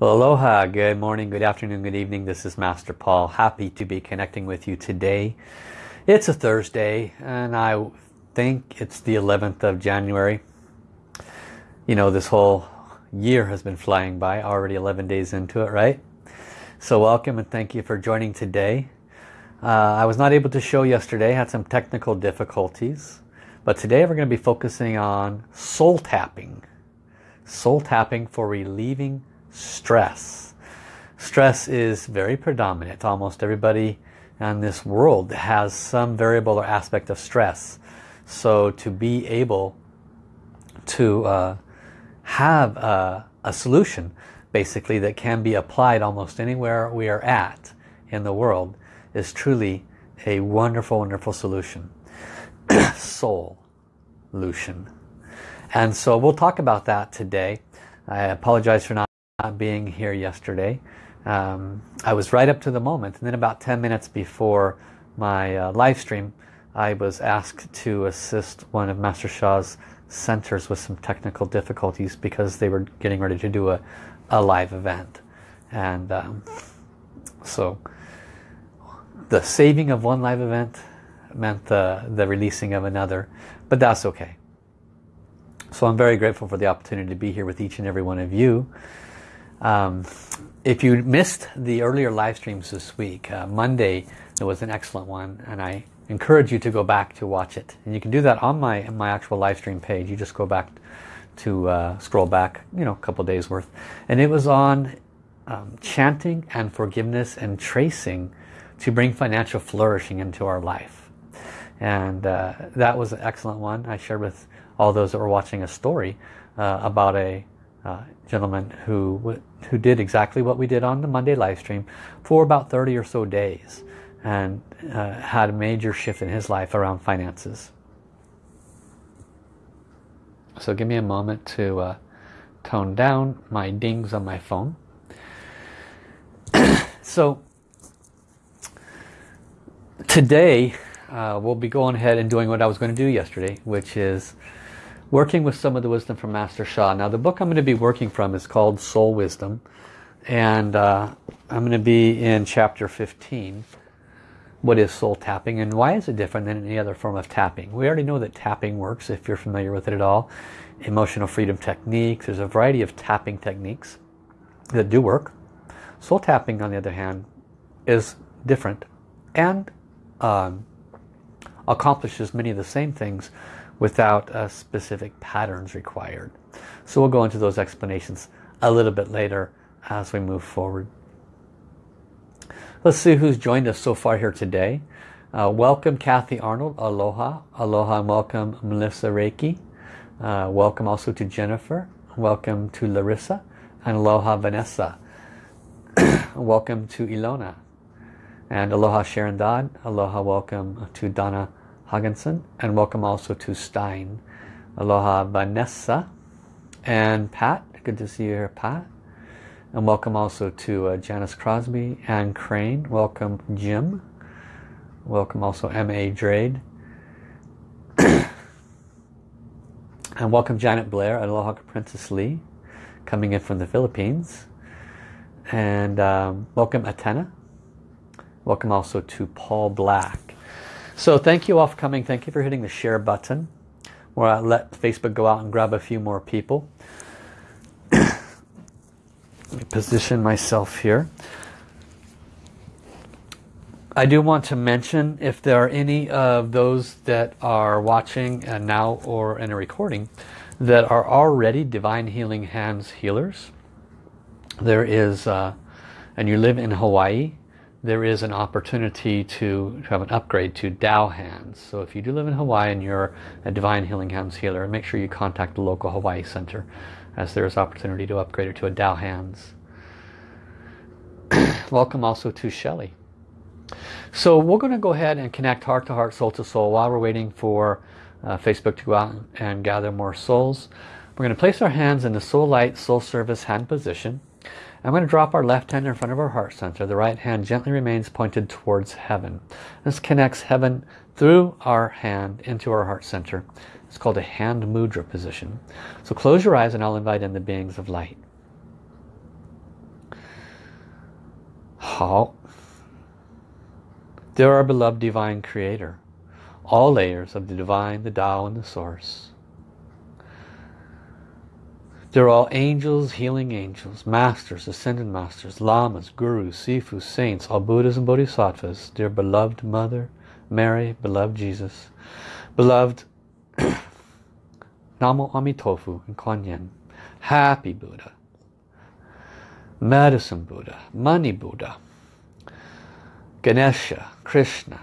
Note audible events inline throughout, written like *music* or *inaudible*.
Well, aloha, good morning, good afternoon, good evening. This is Master Paul. Happy to be connecting with you today. It's a Thursday and I think it's the 11th of January. You know, this whole year has been flying by, already 11 days into it, right? So welcome and thank you for joining today. Uh, I was not able to show yesterday, had some technical difficulties. But today we're going to be focusing on soul tapping. Soul tapping for relieving stress. Stress is very predominant. Almost everybody in this world has some variable or aspect of stress. So to be able to uh, have a, a solution basically that can be applied almost anywhere we are at in the world is truly a wonderful, wonderful solution. *clears throat* Soul solution. And so we'll talk about that today. I apologize for not being here yesterday. Um, I was right up to the moment and then about 10 minutes before my uh, live stream I was asked to assist one of Master Sha's centers with some technical difficulties because they were getting ready to do a, a live event. And um, so the saving of one live event meant the, the releasing of another, but that's okay. So I'm very grateful for the opportunity to be here with each and every one of you. Um, if you missed the earlier live streams this week, uh, Monday there was an excellent one and I encourage you to go back to watch it. And you can do that on my, my actual live stream page. You just go back to uh, scroll back, you know, a couple days worth. And it was on um, chanting and forgiveness and tracing to bring financial flourishing into our life. And uh, that was an excellent one. I shared with all those that were watching a story uh, about a uh, gentleman who who did exactly what we did on the Monday live stream for about 30 or so days and uh, had a major shift in his life around finances. So give me a moment to uh, tone down my dings on my phone. *coughs* so today uh, we'll be going ahead and doing what I was going to do yesterday, which is working with some of the wisdom from Master Sha. Now the book I'm going to be working from is called Soul Wisdom and uh, I'm going to be in chapter 15. What is soul tapping and why is it different than any other form of tapping? We already know that tapping works if you're familiar with it at all. Emotional freedom techniques, there's a variety of tapping techniques that do work. Soul tapping on the other hand is different and um, accomplishes many of the same things without uh, specific patterns required. So we'll go into those explanations a little bit later as we move forward. Let's see who's joined us so far here today. Uh, welcome Kathy Arnold, aloha. Aloha and welcome Melissa Reiki. Uh, welcome also to Jennifer. Welcome to Larissa. And aloha Vanessa. *clears throat* welcome to Ilona. And aloha Sharon Dodd. Aloha welcome to Donna Hugginson. And welcome also to Stein. Aloha Vanessa. And Pat. Good to see you here, Pat. And welcome also to uh, Janice Crosby and Crane. Welcome Jim. Welcome also M.A. Drade. *coughs* and welcome Janet Blair, Aloha Princess Lee, coming in from the Philippines. And um, welcome Atena. Welcome also to Paul Black. So thank you all for coming. Thank you for hitting the share button. Where I let Facebook go out and grab a few more people. Let me position myself here. I do want to mention if there are any of those that are watching uh, now or in a recording that are already Divine Healing Hands healers. There is, uh, and you live in Hawaii, there is an opportunity to, to have an upgrade to Dao Hands. So if you do live in Hawaii and you're a Divine Healing Hands healer, make sure you contact the local Hawaii Center as there is opportunity to upgrade it to a Dao Hands. *clears throat* Welcome also to Shelley. So we're going to go ahead and connect heart to heart, soul to soul while we're waiting for uh, Facebook to go out and gather more souls. We're going to place our hands in the soul light, soul service hand position. I'm going to drop our left hand in front of our heart center. The right hand gently remains pointed towards heaven. This connects heaven through our hand into our heart center. It's called a hand mudra position. So close your eyes and I'll invite in the beings of light. 好 They're our beloved divine creator. All layers of the divine, the Tao, and the source. They're all angels, healing angels, masters, ascended masters, lamas, gurus, sifus, saints, all Buddhas and Bodhisattvas, dear beloved Mother, Mary, beloved Jesus, beloved *clears throat* Namo Amitofu and Kuan Yin, happy Buddha, medicine Buddha, money Buddha, Ganesha, Krishna,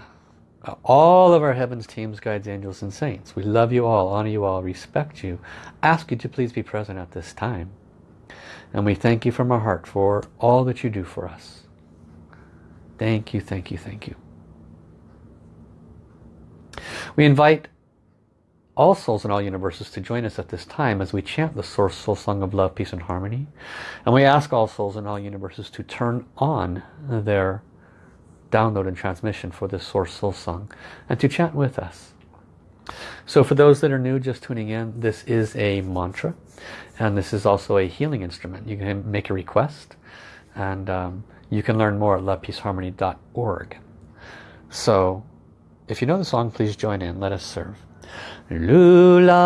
all of our heavens, teams, guides, angels, and saints. We love you all, honor you all, respect you, ask you to please be present at this time. And we thank you from our heart for all that you do for us. Thank you, thank you, thank you. We invite all souls in all universes to join us at this time as we chant the Source Soul Song of Love, Peace and Harmony. And we ask all souls in all universes to turn on their download and transmission for this Source Soul Song and to chant with us. So for those that are new just tuning in, this is a mantra and this is also a healing instrument. You can make a request and um, you can learn more at lovepeaceharmony.org. So if you know the song, please join in. Let us serve. Lula,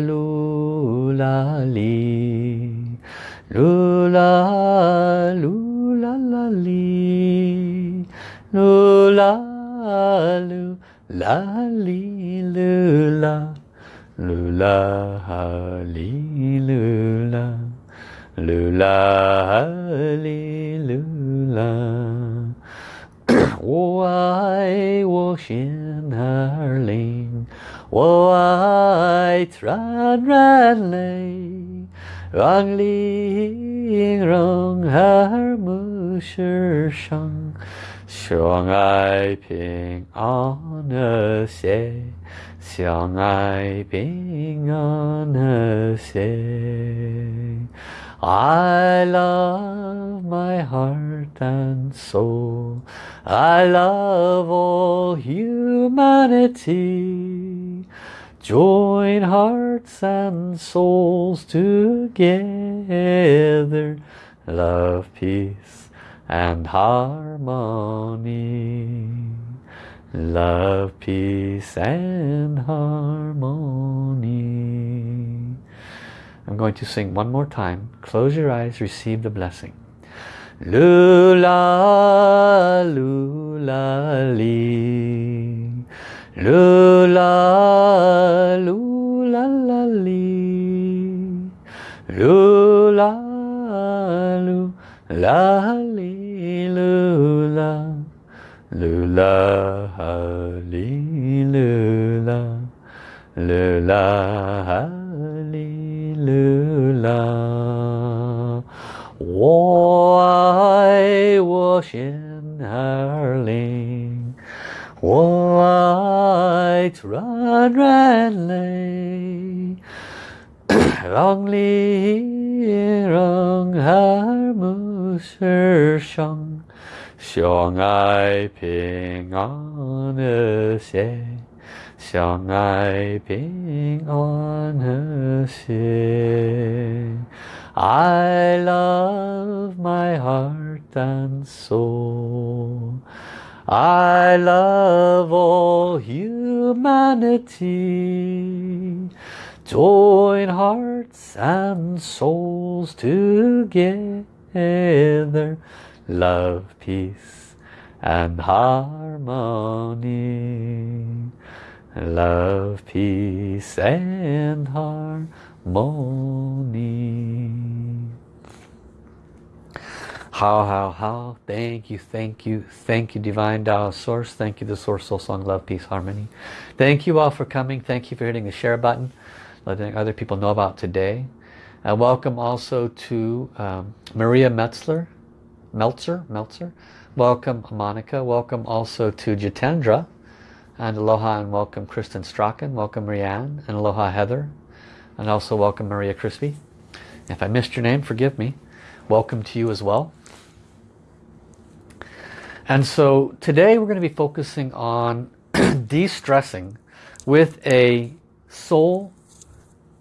lula, li. Lula, lula, la, li. Lula, lula, la, li, lula. Lula, li, lula. Lula, li, lula. *clears throat* 我爱我心儿灵，我爱trans然泪，让灵容儿目世上， 相爱平安和谐，相爱平安和谐。I love my heart and soul. I love all humanity. Join hearts and souls together. Love, peace and harmony. Love, peace and harmony. I'm going to sing one more time. Close your eyes, receive the blessing. Lula, lula, li. Lula, lula, la, li. Lula, lula, li, lula. Lula, li, lula. Lula, li, 噜啦，我爱我心儿灵，我爱软软泪，让灵让耳目世上， 相爱平安和谐。相爱平安和谐。I love my heart and soul. I love all humanity. Join hearts and souls together. Love, peace and harmony love, peace and harmony. How, how, how. Thank you, thank you, thank you, Divine Tao Source. Thank you, the Source Soul Song, Love, Peace, Harmony. Thank you all for coming. Thank you for hitting the share button, letting other people know about today. And welcome also to um, Maria Metzler, Meltzer, Meltzer. Welcome, Monica. Welcome also to Jitendra. And aloha and welcome Kristen Strachan, welcome Marianne, and aloha Heather, and also welcome Maria Crispy. If I missed your name, forgive me. Welcome to you as well. And so today we're going to be focusing on *clears throat* de-stressing with a soul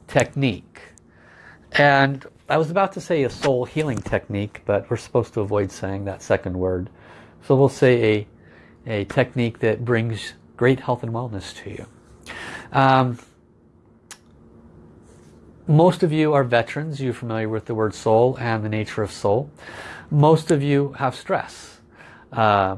technique. And I was about to say a soul healing technique, but we're supposed to avoid saying that second word. So we'll say a, a technique that brings great health and wellness to you. Um, most of you are veterans. You're familiar with the word soul and the nature of soul. Most of you have stress. Uh,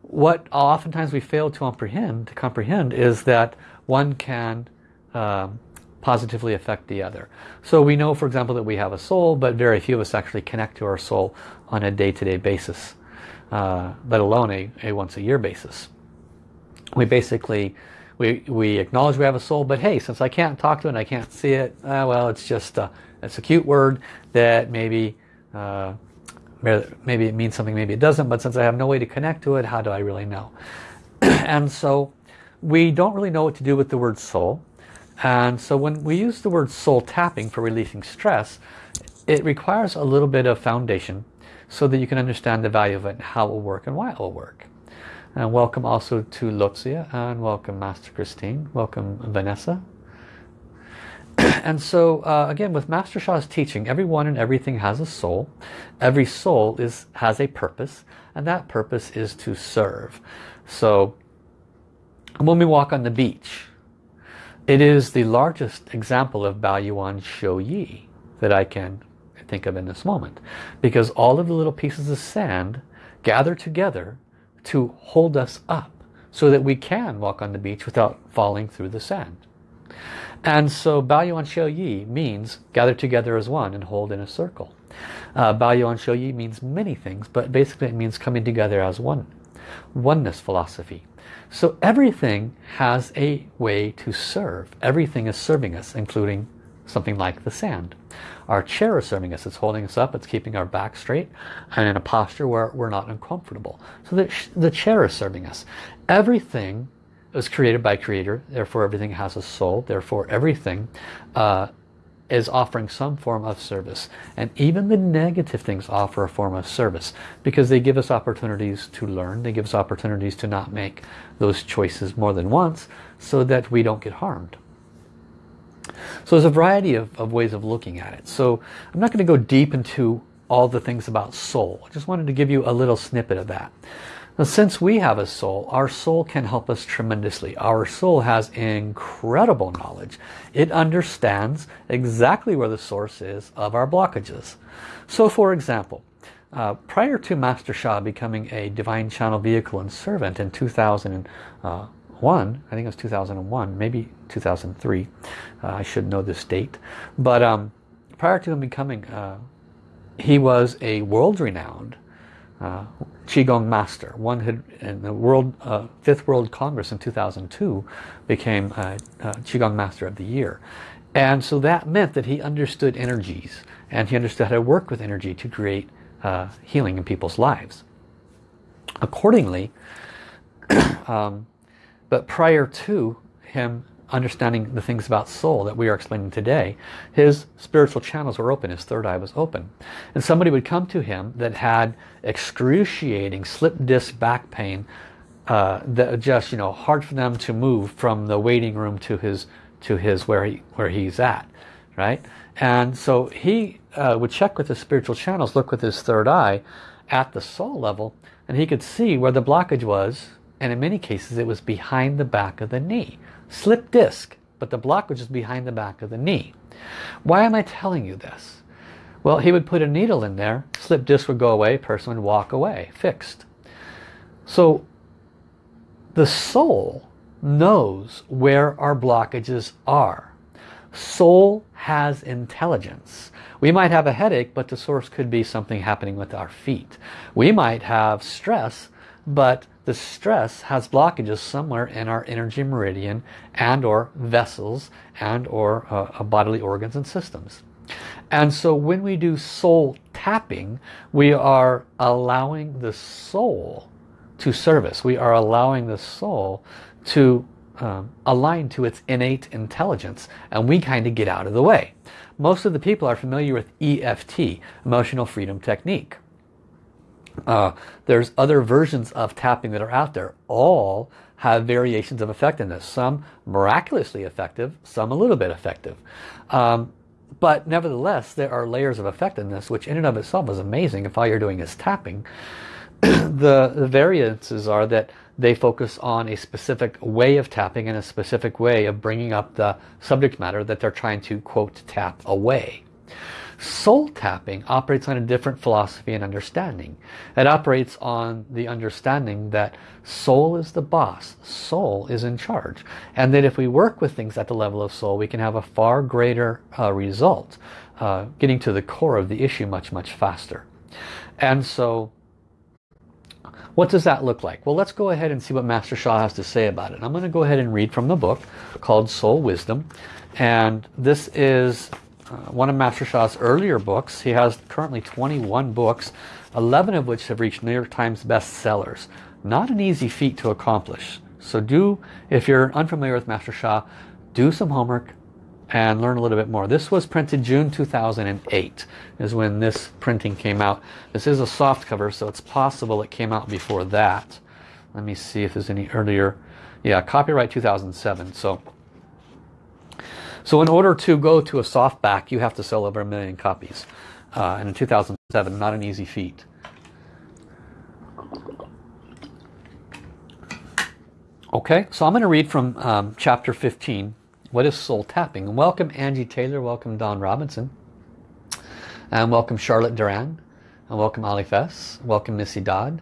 what oftentimes we fail to comprehend, to comprehend is that one can um, positively affect the other. So we know, for example, that we have a soul, but very few of us actually connect to our soul on a day-to-day -day basis, uh, let alone a, a once-a-year basis. We basically we, we acknowledge we have a soul, but hey, since I can't talk to it and I can't see it, uh, well, it's just uh, it's a cute word that maybe uh, maybe it means something, maybe it doesn't, but since I have no way to connect to it, how do I really know? *clears throat* and so we don't really know what to do with the word soul. And so when we use the word soul tapping for releasing stress, it requires a little bit of foundation so that you can understand the value of it and how it will work and why it will work. And welcome also to Lotzia and welcome Master Christine. Welcome Vanessa. *clears throat* and so uh, again with Master Sha's teaching, everyone and everything has a soul. Every soul is has a purpose and that purpose is to serve. So when we walk on the beach, it is the largest example of Baoyuan Shou Yi that I can think of in this moment. Because all of the little pieces of sand gather together to hold us up so that we can walk on the beach without falling through the sand. And so Baoyuan Shou Yi means gather together as one and hold in a circle. Uh, Baoyuan Shou Yi means many things, but basically it means coming together as one. Oneness philosophy. So everything has a way to serve. Everything is serving us, including something like the sand. Our chair is serving us. It's holding us up. It's keeping our back straight and in a posture where we're not uncomfortable. So the, the chair is serving us. Everything is created by creator. Therefore everything has a soul. Therefore everything uh, is offering some form of service. And even the negative things offer a form of service because they give us opportunities to learn. They give us opportunities to not make those choices more than once so that we don't get harmed. So there's a variety of, of ways of looking at it. So I'm not going to go deep into all the things about soul. I just wanted to give you a little snippet of that. Now, since we have a soul, our soul can help us tremendously. Our soul has incredible knowledge. It understands exactly where the source is of our blockages. So for example, uh, prior to Master Sha becoming a divine channel vehicle and servant in 2000, uh, I think it was 2001, maybe 2003. Uh, I should know this date. But um, prior to him becoming, uh, he was a world-renowned uh, Qigong master. One had, in the world, uh, Fifth World Congress in 2002, became a, a Qigong Master of the Year. And so that meant that he understood energies and he understood how to work with energy to create uh, healing in people's lives. Accordingly, *clears throat* um, but prior to him understanding the things about soul that we are explaining today, his spiritual channels were open, his third eye was open. And somebody would come to him that had excruciating slip disc back pain, uh, that just, you know, hard for them to move from the waiting room to his, to his where, he, where he's at, right? And so he uh, would check with his spiritual channels, look with his third eye at the soul level, and he could see where the blockage was and in many cases it was behind the back of the knee. Slip disc, but the blockage is behind the back of the knee. Why am I telling you this? Well, he would put a needle in there, slip disc would go away, person would walk away, fixed. So the soul knows where our blockages are. Soul has intelligence. We might have a headache, but the source could be something happening with our feet. We might have stress, but the stress has blockages somewhere in our energy meridian and or vessels and or uh, uh, bodily organs and systems. And so when we do soul tapping, we are allowing the soul to service. We are allowing the soul to um, align to its innate intelligence and we kind of get out of the way. Most of the people are familiar with EFT, Emotional Freedom Technique. Uh, there's other versions of tapping that are out there. All have variations of effectiveness. Some miraculously effective, some a little bit effective. Um, But nevertheless, there are layers of effectiveness, which in and of itself is amazing if all you're doing is tapping. *clears throat* the, the variances are that they focus on a specific way of tapping and a specific way of bringing up the subject matter that they're trying to, quote, tap away. Soul tapping operates on a different philosophy and understanding. It operates on the understanding that soul is the boss, soul is in charge. And that if we work with things at the level of soul, we can have a far greater uh, result, uh, getting to the core of the issue much, much faster. And so what does that look like? Well, let's go ahead and see what Master Sha has to say about it. I'm going to go ahead and read from the book called Soul Wisdom. And this is Uh, one of Master Sha's earlier books. He has currently 21 books, 11 of which have reached New York Times bestsellers. Not an easy feat to accomplish. So do, if you're unfamiliar with Master Shah, do some homework, and learn a little bit more. This was printed June 2008 is when this printing came out. This is a soft cover so it's possible it came out before that. Let me see if there's any earlier. Yeah, copyright 2007. So, so in order to go to a softback you have to sell over a million copies. Uh, and in 2007, not an easy feat. Okay, so I'm going to read from um, chapter 15 what is soul tapping? And welcome Angie Taylor, welcome Don Robinson, and welcome Charlotte Duran, and welcome Ali Fess, welcome Missy Dodd.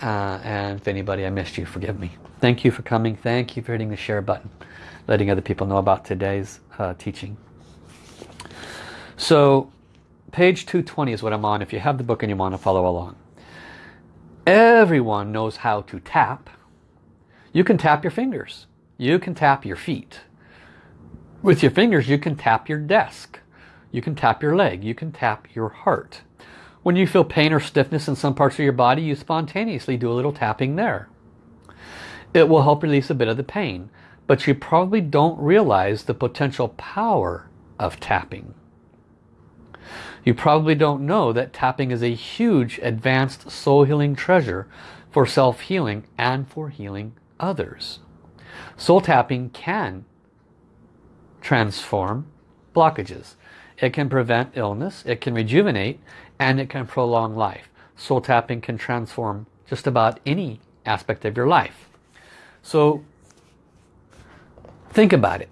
Uh, and if anybody I missed you, forgive me. Thank you for coming. Thank you for hitting the share button, letting other people know about today's uh, teaching. So page 220 is what I'm on if you have the book and you want to follow along. Everyone knows how to tap. You can tap your fingers. You can tap your feet. With your fingers you can tap your desk. You can tap your leg. You can tap your heart. When you feel pain or stiffness in some parts of your body, you spontaneously do a little tapping there. It will help release a bit of the pain, but you probably don't realize the potential power of tapping. You probably don't know that tapping is a huge advanced soul healing treasure for self-healing and for healing others. Soul tapping can transform blockages. It can prevent illness, it can rejuvenate, and it can prolong life. Soul tapping can transform just about any aspect of your life. So think about it.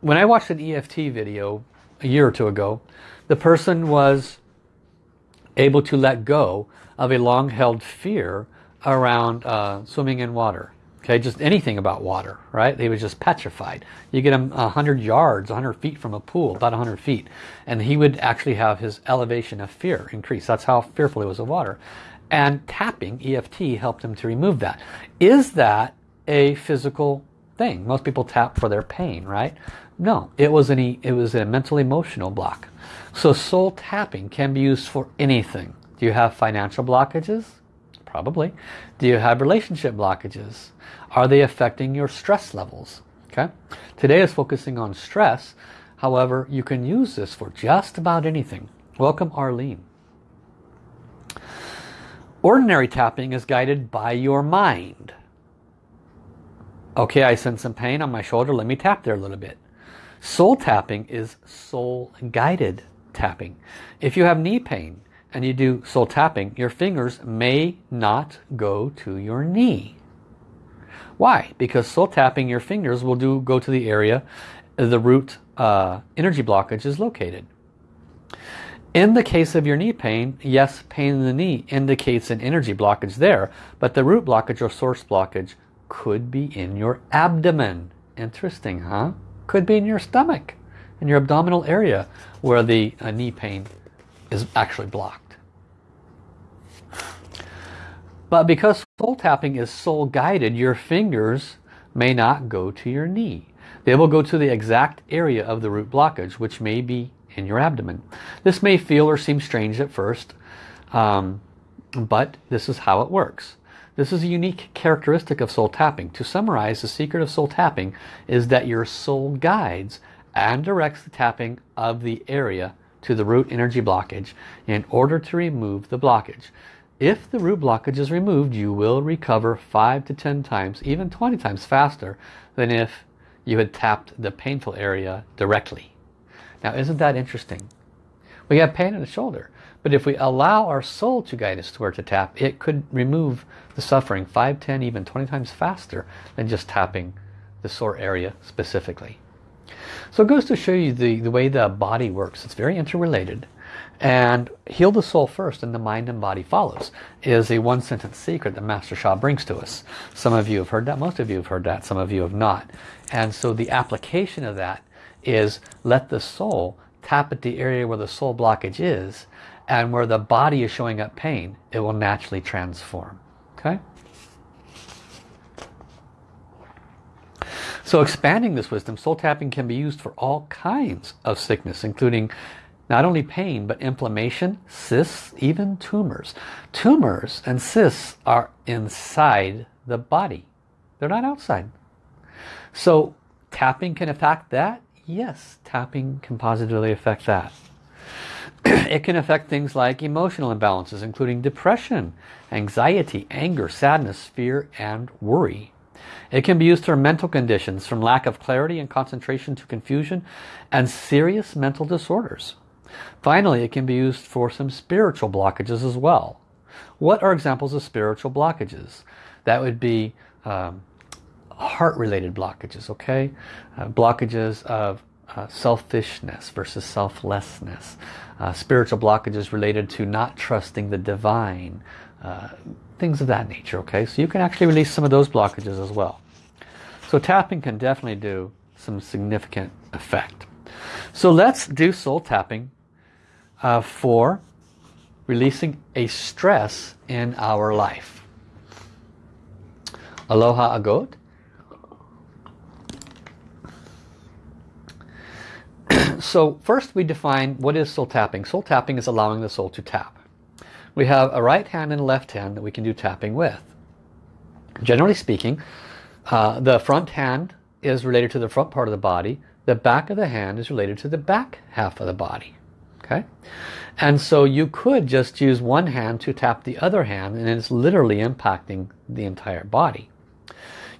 When I watched an EFT video a year or two ago, the person was able to let go of a long-held fear around uh, swimming in water. Okay, just anything about water, right? They was just petrified. You get him 100 yards, 100 feet from a pool, about 100 feet, and he would actually have his elevation of fear increase. That's how fearful he was of water. And tapping, EFT, helped him to remove that. Is that a physical thing? Most people tap for their pain, right? No, it was, an, it was a mental emotional block. So soul tapping can be used for anything. Do you have financial blockages? Probably. Do you have relationship blockages? Are they affecting your stress levels? Okay. Today is focusing on stress. However, you can use this for just about anything. Welcome Arlene. Ordinary tapping is guided by your mind. Okay, I sense some pain on my shoulder. Let me tap there a little bit. Soul tapping is soul guided tapping. If you have knee pain, and you do soul tapping, your fingers may not go to your knee. Why? Because soul tapping your fingers will do go to the area the root uh, energy blockage is located. In the case of your knee pain, yes, pain in the knee indicates an energy blockage there, but the root blockage or source blockage could be in your abdomen. Interesting, huh? Could be in your stomach, in your abdominal area where the uh, knee pain is actually blocked. But because soul tapping is soul guided, your fingers may not go to your knee. They will go to the exact area of the root blockage, which may be in your abdomen. This may feel or seem strange at first, um, but this is how it works. This is a unique characteristic of soul tapping. To summarize, the secret of soul tapping is that your soul guides and directs the tapping of the area to the root energy blockage in order to remove the blockage. If the root blockage is removed, you will recover 5 to 10 times, even 20 times faster than if you had tapped the painful area directly. Now isn't that interesting? We have pain in the shoulder. But if we allow our soul to guide us to where to tap, it could remove the suffering 5, 10, even 20 times faster than just tapping the sore area specifically. So it goes to show you the, the way the body works. It's very interrelated. And heal the soul first and the mind and body follows is a one sentence secret that Master Sha brings to us. Some of you have heard that, most of you have heard that, some of you have not. And so the application of that is let the soul tap at the area where the soul blockage is and where the body is showing up pain, it will naturally transform. Okay? So expanding this wisdom, soul tapping can be used for all kinds of sickness, including not only pain, but inflammation, cysts, even tumors. Tumors and cysts are inside the body. They're not outside. So tapping can affect that? Yes, tapping can positively affect that. *clears throat* it can affect things like emotional imbalances, including depression, anxiety, anger, sadness, fear, and worry. It can be used for mental conditions, from lack of clarity and concentration to confusion, and serious mental disorders. Finally, it can be used for some spiritual blockages as well. What are examples of spiritual blockages? That would be um, heart-related blockages, okay? Uh, blockages of uh, selfishness versus selflessness. Uh, spiritual blockages related to not trusting the divine. Things of that nature, okay? So you can actually release some of those blockages as well. So tapping can definitely do some significant effect. So let's do soul tapping uh, for releasing a stress in our life. Aloha Agot. *clears throat* so first we define what is soul tapping. Soul tapping is allowing the soul to tap. We have a right hand and left hand that we can do tapping with. Generally speaking, uh, the front hand is related to the front part of the body. The back of the hand is related to the back half of the body okay and so you could just use one hand to tap the other hand and it's literally impacting the entire body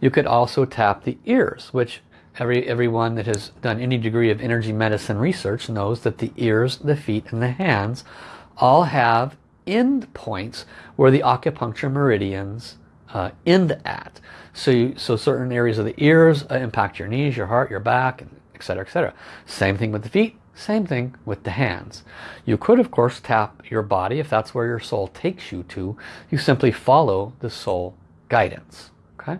you could also tap the ears which every everyone that has done any degree of energy medicine research knows that the ears the feet and the hands all have end points where the acupuncture meridians uh, end at so you, so certain areas of the ears uh, impact your knees your heart your back etc etc same thing with the feet same thing with the hands. You could of course tap your body if that's where your soul takes you to. You simply follow the soul guidance. Okay.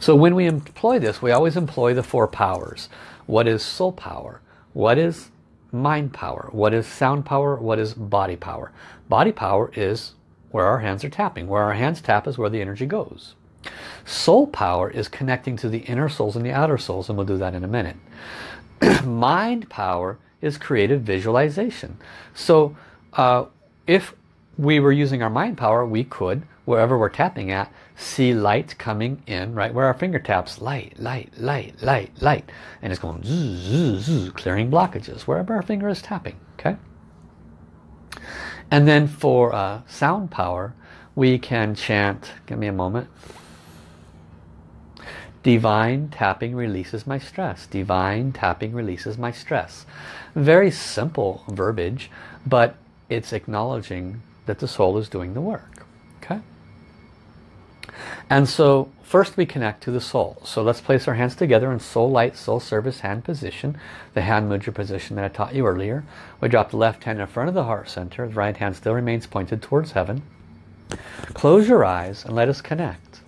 So when we employ this, we always employ the four powers. What is soul power? What is mind power? What is sound power? What is body power? Body power is where our hands are tapping. Where our hands tap is where the energy goes. Soul power is connecting to the inner souls and the outer souls, and we'll do that in a minute. *clears throat* mind power is creative visualization. So uh, if we were using our mind power, we could, wherever we're tapping at, see light coming in right where our finger taps. Light, light, light, light, light. And it's going zzz, zzz, zzz, clearing blockages wherever our finger is tapping. Okay. And then for uh, sound power, we can chant, give me a moment. Divine tapping releases my stress. Divine tapping releases my stress. Very simple verbiage, but it's acknowledging that the soul is doing the work. And so first we connect to the soul. So let's place our hands together in soul light, soul service hand position, the hand mudra position that I taught you earlier. We drop the left hand in front of the heart center. The right hand still remains pointed towards heaven. Close your eyes and let us connect.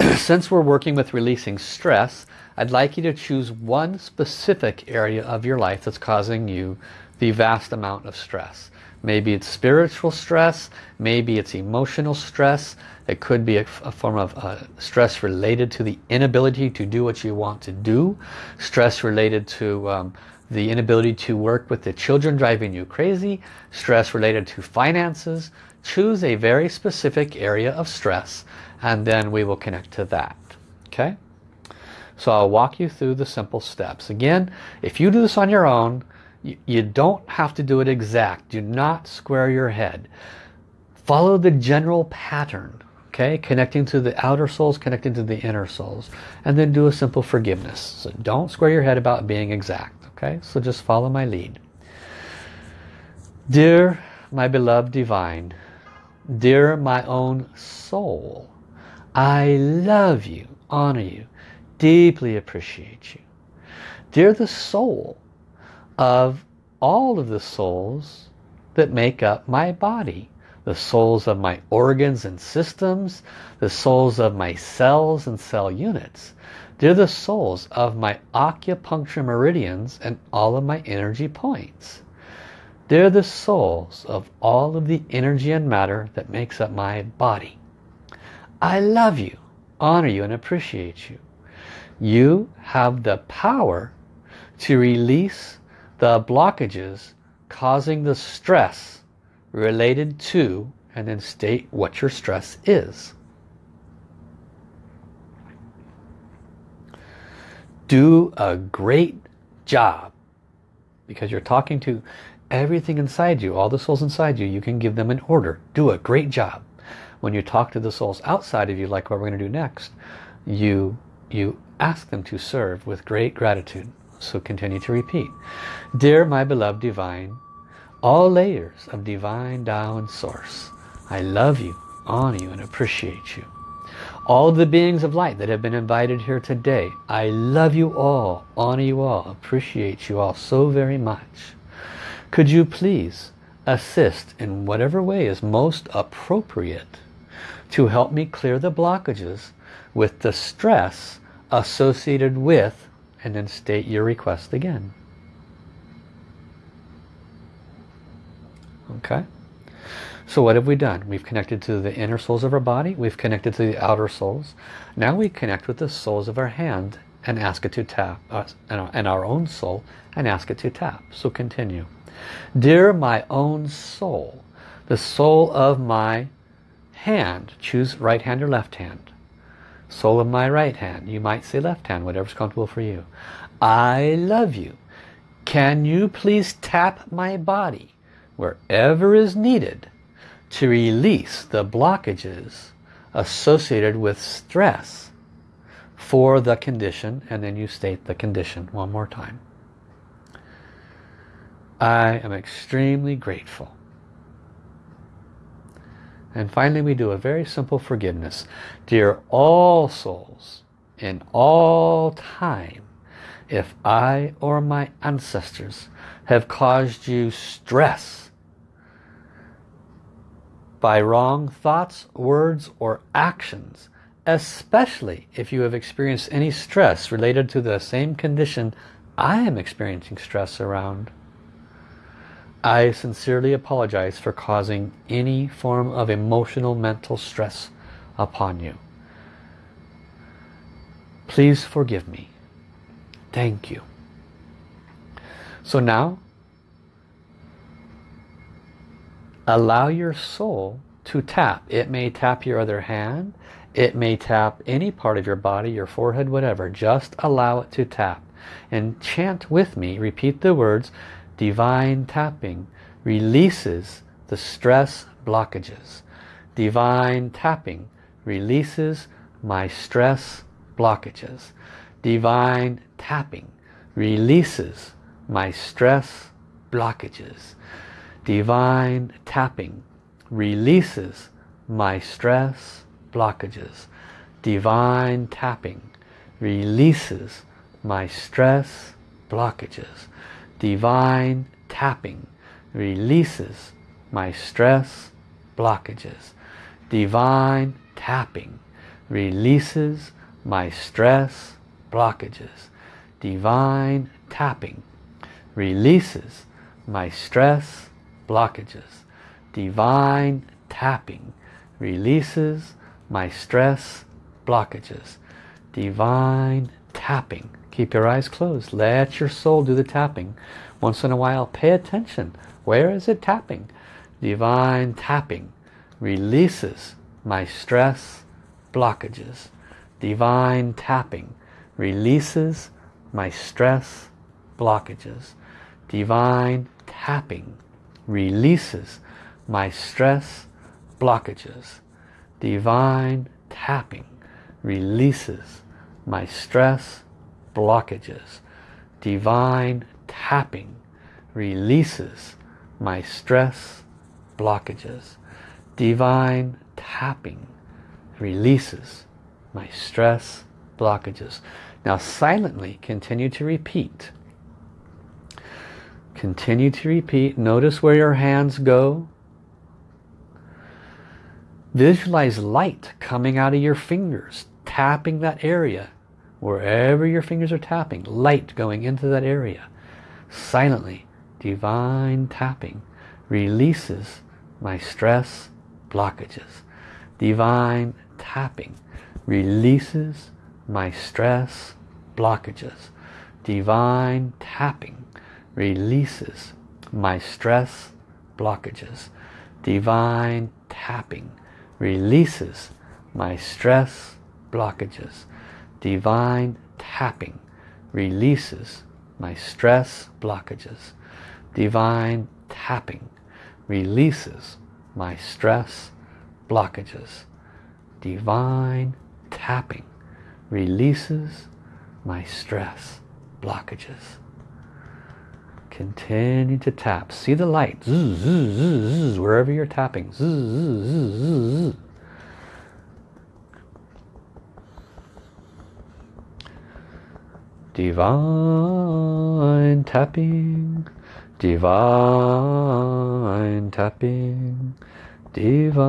*clears throat* since we're working with releasing stress, I'd like you to choose one specific area of your life that's causing you the vast amount of stress. Maybe it's spiritual stress, maybe it's emotional stress, it could be a, a form of uh, stress related to the inability to do what you want to do, stress related to um, the inability to work with the children driving you crazy, stress related to finances. Choose a very specific area of stress and then we will connect to that okay? So I'll walk you through the simple steps. Again if you do this on your own you, you don't have to do it exact. Do not square your head. Follow the general pattern okay connecting to the outer souls connecting to the inner souls and then do a simple forgiveness so don't square your head about being exact Okay, so just follow my lead. Dear my beloved divine, dear my own soul, I love you, honor you, deeply appreciate you. Dear the soul of all of the souls that make up my body, the souls of my organs and systems, the souls of my cells and cell units. They're the souls of my acupuncture meridians and all of my energy points. They're the souls of all of the energy and matter that makes up my body. I love you, honor you and appreciate you. You have the power to release the blockages causing the stress related to and then state what your stress is. Do a great job because you're talking to everything inside you, all the souls inside you, you can give them an order. Do a great job. When you talk to the souls outside of you, like what we're going to do next, you, you ask them to serve with great gratitude. So continue to repeat. Dear my beloved divine, all layers of divine Tao and Source. I love you, honor you, and appreciate you. All the beings of light that have been invited here today, I love you all, honor you all, appreciate you all so very much. Could you please assist in whatever way is most appropriate to help me clear the blockages with the stress associated with, and then state your request again. Okay? So what have we done? We've connected to the inner souls of our body. We've connected to the outer souls. Now we connect with the souls of our hand and ask it to tap us and our own soul and ask it to tap. So continue. Dear my own soul, the soul of my hand, choose right hand or left hand. Soul of my right hand, you might say left hand, whatever's comfortable for you. I love you. Can you please tap my body wherever is needed to release the blockages associated with stress for the condition and then you state the condition one more time. I am extremely grateful. And finally we do a very simple forgiveness. Dear all souls in all time, if I or my ancestors have caused you stress by wrong thoughts, words, or actions, especially if you have experienced any stress related to the same condition I am experiencing stress around. I sincerely apologize for causing any form of emotional mental stress upon you. Please forgive me. Thank you. So now allow your soul to tap. It may tap your other hand. It may tap any part of your body, your forehead, whatever. Just allow it to tap. And chant with me. Repeat the words. Divine tapping releases the stress blockages. Divine tapping releases my stress blockages. Divine tapping releases my stress blockages. Divine tapping releases my stress blockages. Divine tapping releases my stress blockages. Divine tapping releases my stress blockages. Divine tapping releases my stress blockages. Divine tapping releases my stress blockages. Divine tapping releases my stress blockages. Divine tapping. Keep your eyes closed. Let your soul do the tapping. Once in a while, pay attention. Where is it tapping? Divine tapping releases my stress blockages. Divine tapping releases my stress blockages. Divine tapping releases my stress blockages. Divine tapping releases my stress blockages. Divine tapping releases my stress blockages. Divine tapping releases my stress blockages. Now silently continue to repeat. Continue to repeat. Notice where your hands go. Visualize light coming out of your fingers, tapping that area. Wherever your fingers are tapping, light going into that area. Silently, divine tapping releases my stress blockages. Divine tapping releases my stress blockages. Divine tapping releases my stress blockages. Divine tapping releases my stress blockages. Divine tapping releases my stress blockages. Divine tapping releases my stress blockages. Divine tapping releases my stress blockages. Continue to tap. See the light. Zzz, zzz, zzz, wherever you're tapping. Divine tapping. Divine tapping. Divine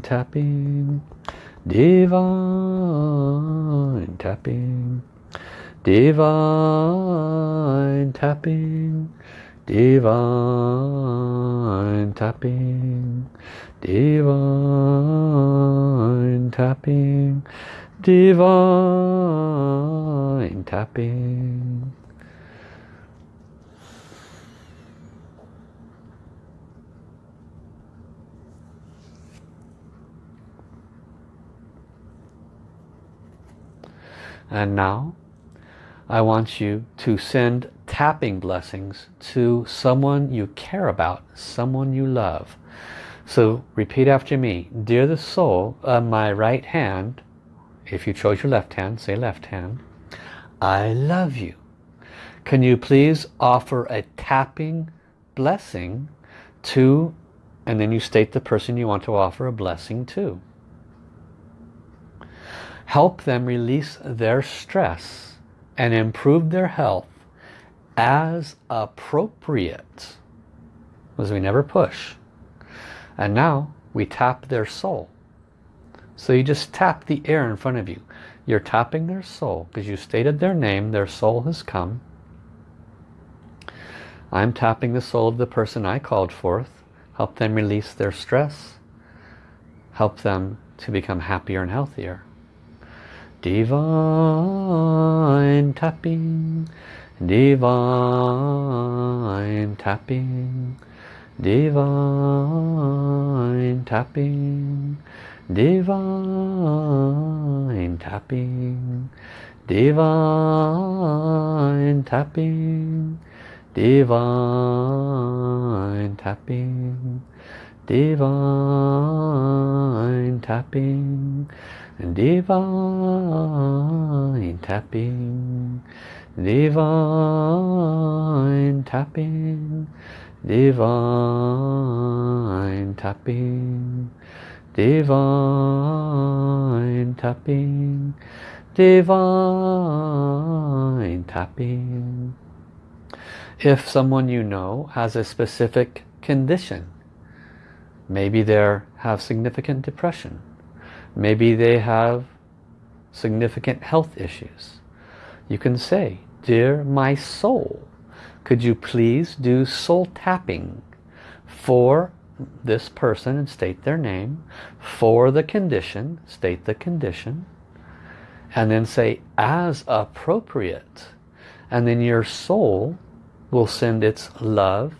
tapping. Divine tapping. Divine tapping. Divine tapping. Divine tapping. Divine tapping. And now I want you to send tapping blessings to someone you care about, someone you love. So repeat after me. Dear the soul of my right hand, if you chose your left hand, say left hand, I love you. Can you please offer a tapping blessing to, and then you state the person you want to offer a blessing to. Help them release their stress and improve their health as appropriate. Because we never push. And now we tap their soul. So you just tap the air in front of you. You're tapping their soul because you stated their name, their soul has come. I'm tapping the soul of the person I called forth. Help them release their stress. Help them to become happier and healthier. Divine tapping, divine tapping, divine tapping, divine tapping, divine tapping, divine tapping, divine tapping, divine tapping. Divine tapping. Divine tapping. Divine tapping. Divine tapping. If someone you know has a specific condition maybe they have significant depression Maybe they have significant health issues. You can say, Dear my soul, could you please do soul tapping for this person and state their name, for the condition, state the condition, and then say, as appropriate. And then your soul will send its love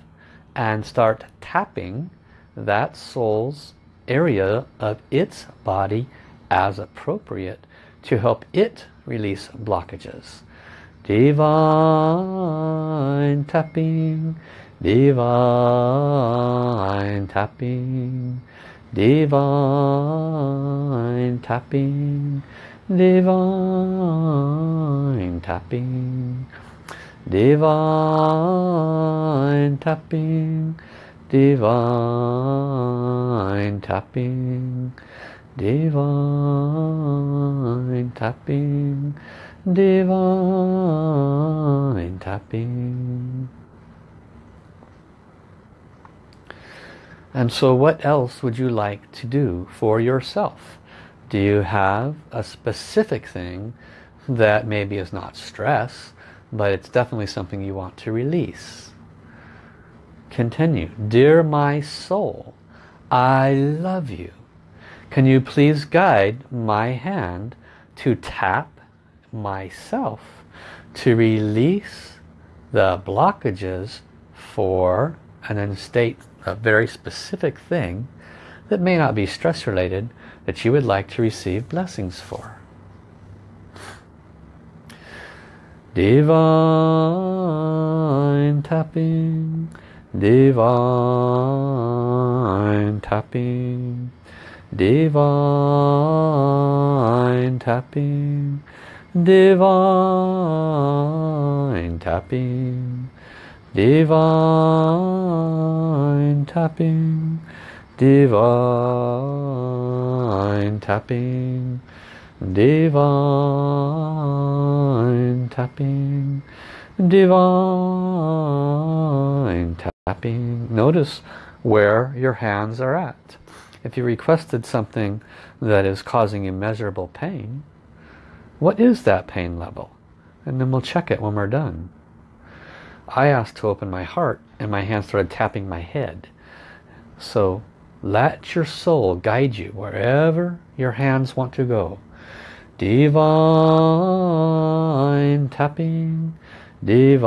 and start tapping that soul's area of its body as appropriate to help it release blockages. Divine tapping, divine tapping, divine tapping, divine tapping, divine tapping, divine tapping, divine tapping, divine tapping. And so what else would you like to do for yourself? Do you have a specific thing that maybe is not stress, but it's definitely something you want to release? Continue. Dear my soul, I love you. Can you please guide my hand to tap myself to release the blockages for and then state a very specific thing that may not be stress related that you would like to receive blessings for. Divine tapping, divine tapping, divine tapping, divine tapping, divine tapping, divine tapping, divine tapping, divine tapping. Notice where your hands are at. If you requested something that is causing immeasurable pain, what is that pain level? And then we'll check it when we're done. I asked to open my heart and my hand started tapping my head. So let your soul guide you wherever your hands want to go. Divine tapping, divine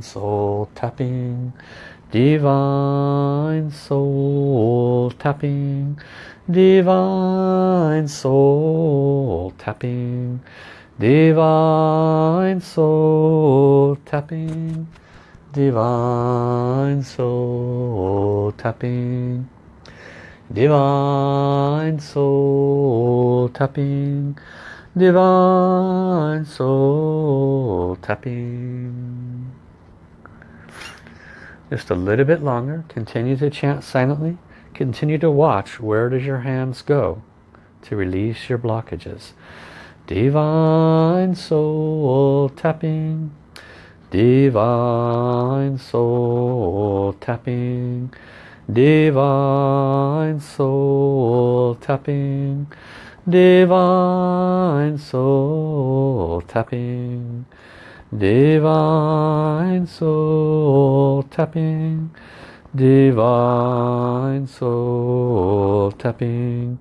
soul tapping, divine soul tapping, divine soul tapping, divine soul tapping, divine soul tapping, divine soul tapping, divine soul tapping. Just a little bit longer. Continue to chant silently. Continue to watch where does your hands go to release your blockages. Divine soul tapping. Divine soul tapping. Divine soul tapping. Divine soul tapping. Divine soul tapping. Divine soul tapping.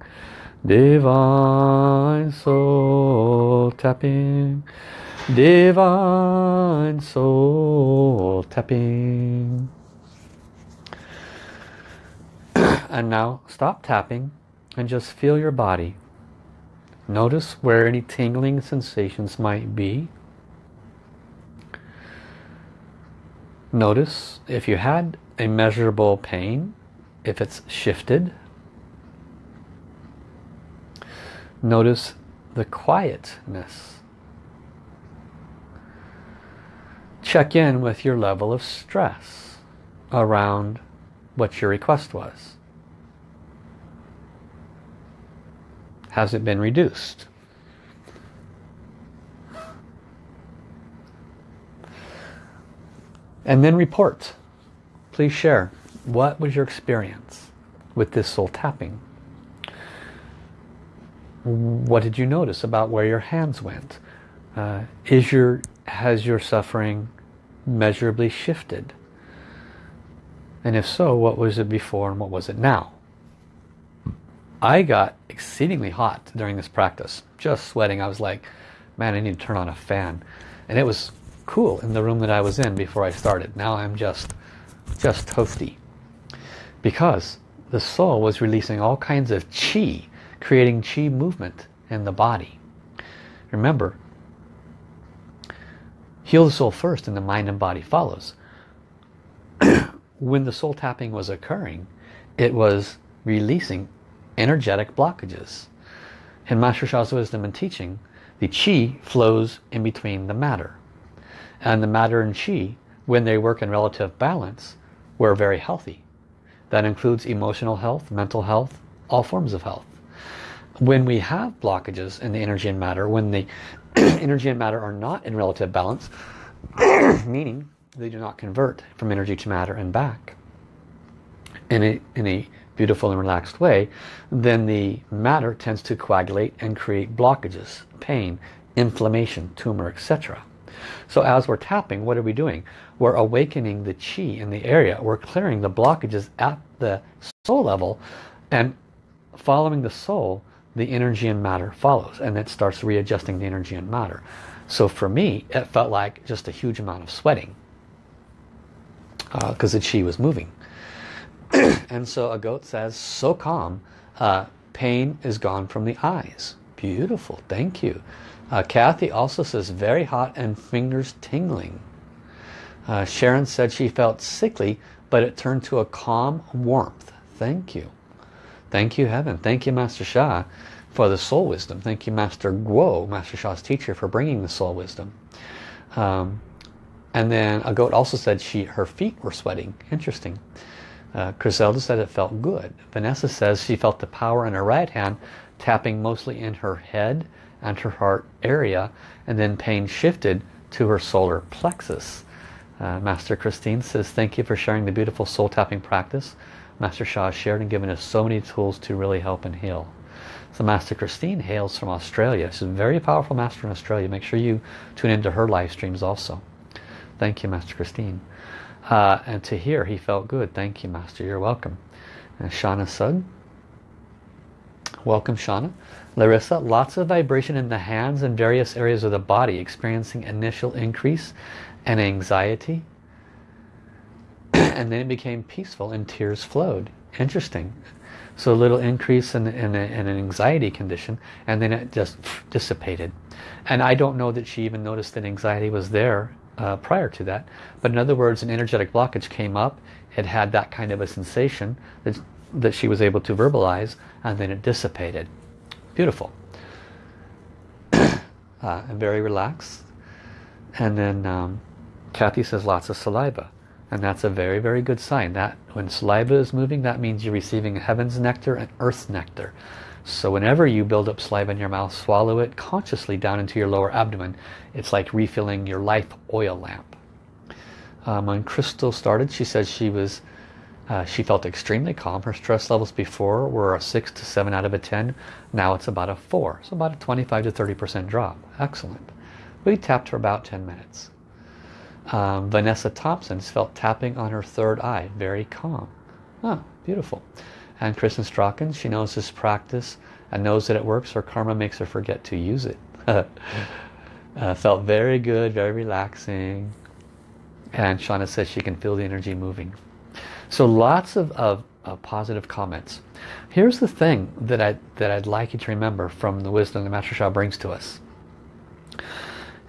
Divine soul tapping. Divine soul tapping. *clears throat* and now stop tapping and just feel your body. Notice where any tingling sensations might be. Notice if you had a measurable pain, if it's shifted. Notice the quietness. Check in with your level of stress around what your request was. Has it been reduced? And then report. Please share. What was your experience with this soul tapping? What did you notice about where your hands went? Uh, is your has your suffering measurably shifted? And if so, what was it before and what was it now? I got exceedingly hot during this practice, just sweating. I was like, man, I need to turn on a fan. And it was cool in the room that I was in before I started. Now I'm just, just toasty. Because the soul was releasing all kinds of chi, creating chi movement in the body. Remember, heal the soul first and the mind and body follows. *clears throat* when the soul tapping was occurring, it was releasing energetic blockages. In Master Sha's wisdom and teaching, the chi flows in between the matter. And the matter and chi, when they work in relative balance, we're very healthy. That includes emotional health, mental health, all forms of health. When we have blockages in the energy and matter, when the *clears throat* energy and matter are not in relative balance, *clears throat* meaning they do not convert from energy to matter and back in a, in a beautiful and relaxed way, then the matter tends to coagulate and create blockages, pain, inflammation, tumor, etc. So as we're tapping, what are we doing? We're awakening the chi in the area. We're clearing the blockages at the soul level and following the soul, the energy and matter follows and it starts readjusting the energy and matter. So for me, it felt like just a huge amount of sweating because uh, the chi was moving. *clears throat* and so a goat says, so calm, uh, pain is gone from the eyes. Beautiful, thank you. Uh, Kathy also says, very hot and fingers tingling. Uh, Sharon said she felt sickly, but it turned to a calm warmth. Thank you. Thank you, Heaven. Thank you, Master Sha for the soul wisdom. Thank you, Master Guo, Master Sha's teacher, for bringing the soul wisdom. Um, and then a goat also said she her feet were sweating. Interesting. Uh, Griselda said it felt good. Vanessa says she felt the power in her right hand tapping mostly in her head and her heart area and then pain shifted to her solar plexus. Uh, Master Christine says thank you for sharing the beautiful soul tapping practice. Master Sha shared and given us so many tools to really help and heal. So Master Christine hails from Australia. She's a very powerful master in Australia. Make sure you tune into her live streams also. Thank you, Master Christine. Uh, and to hear, he felt good. Thank you, Master. You're welcome. And Shauna Sud. Welcome, Shauna. Larissa, lots of vibration in the hands and various areas of the body, experiencing initial increase and anxiety. *clears throat* and then it became peaceful and tears flowed. Interesting. So a little increase in, in, a, in, an anxiety condition and then it just dissipated. And I don't know that she even noticed that anxiety was there uh, prior to that. But in other words, an energetic blockage came up. It had that kind of a sensation that, that she was able to verbalize and then it dissipated. Beautiful. *coughs* uh, and very relaxed. And then um, Kathy says lots of saliva. And that's a very, very good sign. That when saliva is moving, that means you're receiving heaven's nectar and earth's nectar. So whenever you build up saliva in your mouth, swallow it consciously down into your lower abdomen. It's like refilling your life oil lamp. Um, when Crystal started, she said she was, uh, she felt extremely calm. Her stress levels before were a 6 to 7 out of a 10. Now it's about a 4. So about a 25 to 30% drop. Excellent. We tapped for about 10 minutes. Um, Vanessa Thompson felt tapping on her third eye, very calm. Oh, beautiful. And Kristen Strachan, she knows this practice and knows that it works. Her karma makes her forget to use it. *laughs* uh, felt very good, very relaxing. And Shauna says she can feel the energy moving. So lots of, of, of positive comments. Here's the thing that, I, that I'd like you to remember from the wisdom that Master Sha brings to us.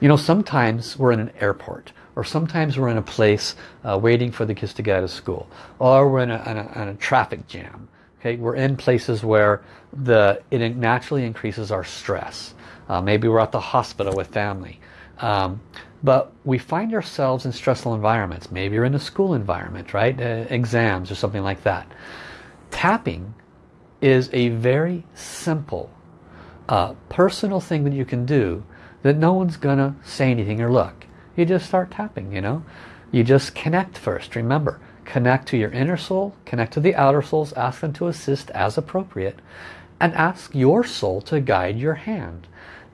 You know, sometimes we're in an airport or sometimes we're in a place uh, waiting for the kids to get out of school or we're in a, in a, in a traffic jam okay? We're in places where the it naturally increases our stress. Uh, maybe we're at the hospital with family. Um, but we find ourselves in stressful environments. Maybe you're in a school environment right? Uh, exams or something like that. Tapping is a very simple uh, personal thing that you can do that no one's gonna say anything or look. You just start tapping, you know. You just connect first. Remember, connect to your inner soul, connect to the outer souls, ask them to assist as appropriate, and ask your soul to guide your hand.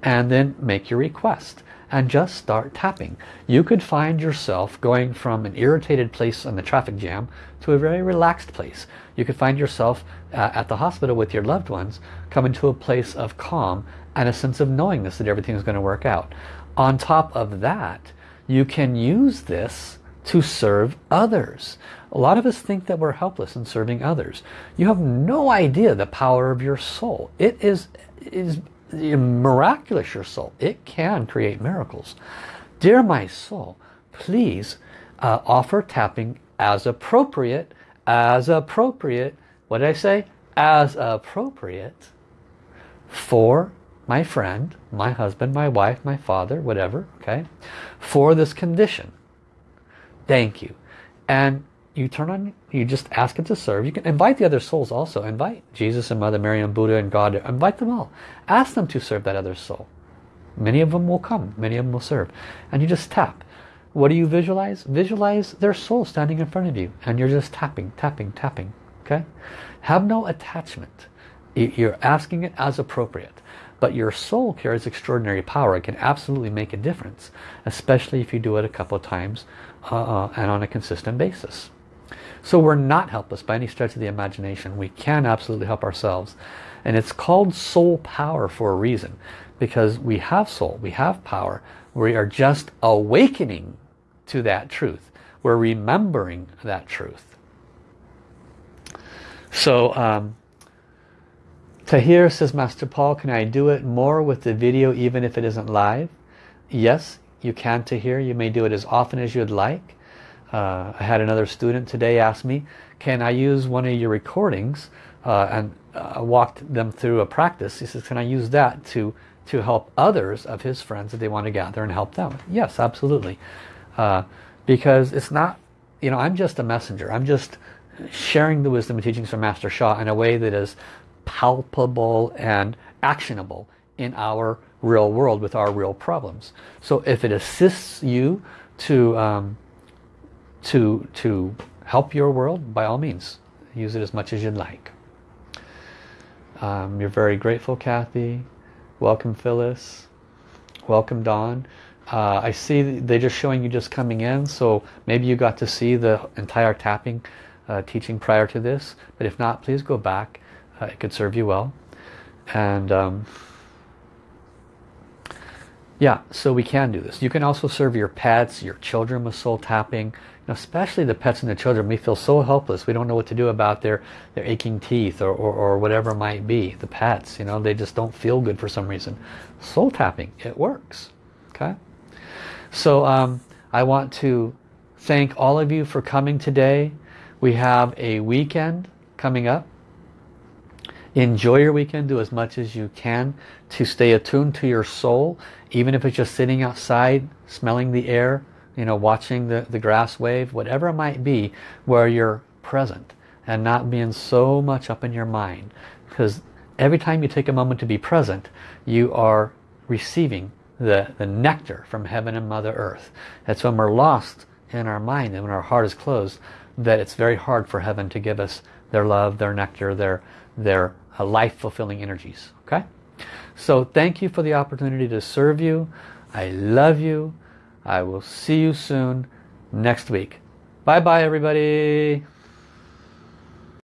And then make your request and just start tapping. You could find yourself going from an irritated place in the traffic jam to a very relaxed place. You could find yourself uh, at the hospital with your loved ones coming to a place of calm and a sense of knowingness that everything is going to work out. On top of that, you can use this to serve others. A lot of us think that we're helpless in serving others. You have no idea the power of your soul. It is, is miraculous, your soul. It can create miracles. Dear my soul, please uh, offer tapping as appropriate, as appropriate, what did I say? As appropriate for my friend, my husband, my wife, my father, whatever, okay, for this condition. Thank you. And you turn on, you just ask it to serve. You can invite the other souls also. Invite Jesus and Mother Mary and Buddha and God. Invite them all. Ask them to serve that other soul. Many of them will come. Many of them will serve. And you just tap. What do you visualize? Visualize their soul standing in front of you. And you're just tapping, tapping, tapping. Okay? Have no attachment. You're asking it as appropriate. But your soul carries extraordinary power. It can absolutely make a difference. Especially if you do it a couple times uh, uh and on a consistent basis. So we're not helpless by any stretch of the imagination. We can absolutely help ourselves. And it's called soul power for a reason. Because we have soul, we have power. We are just awakening to that truth. We're remembering that truth. So, um, Tahir says, Master Paul, can I do it more with the video even if it isn't live? Yes, you can Tahir. You may do it as often as you'd like. Uh, I had another student today ask me, can I use one of your recordings uh, and uh, walked them through a practice. He says, can I use that to, to help others of his friends that they want to gather and help them? Yes, absolutely. Uh, because it's not, you know, I'm just a messenger. I'm just sharing the wisdom and teachings from Master Sha in a way that is palpable and actionable in our real world with our real problems. So if it assists you to um, to, to help your world, by all means, use it as much as you'd like. Um, you're very grateful, Kathy. Welcome, Phyllis. Welcome, Dawn. Uh, I see they're just showing you just coming in, so maybe you got to see the entire tapping uh, teaching prior to this. But if not, please go back. Uh, it could serve you well. And um, yeah, so we can do this. You can also serve your pets, your children with soul tapping especially the pets and the children, we feel so helpless. We don't know what to do about their, their aching teeth or, or, or whatever might be. The pets, you know, they just don't feel good for some reason. Soul tapping, it works. Okay? So um, I want to thank all of you for coming today. We have a weekend coming up. Enjoy your weekend. Do as much as you can to stay attuned to your soul. Even if it's just sitting outside, smelling the air, you know, watching the, the grass wave, whatever it might be, where you're present and not being so much up in your mind. Because every time you take a moment to be present, you are receiving the, the nectar from heaven and Mother Earth. It's when we're lost in our mind and when our heart is closed that it's very hard for heaven to give us their love, their nectar, their, their life-fulfilling energies. Okay? So thank you for the opportunity to serve you. I love you. I will see you soon next week. Bye bye everybody.